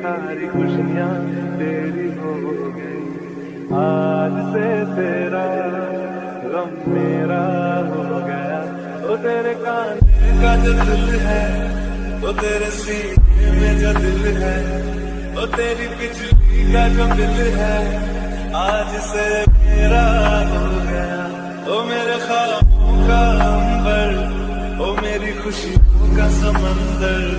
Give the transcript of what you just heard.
सारी खुशियाँ तेरी हो गई। आज से तेरा गम मेरा हो गया। वो तेरे काने का जो दिल है वो तेरे सीने में जो दिल है वो तेरी बिजली का जो दिल है, आज से मेरा हो गया। ओ मेरे ख्वाबों का अंबर, ओ मेरी खुशियों का समंदर।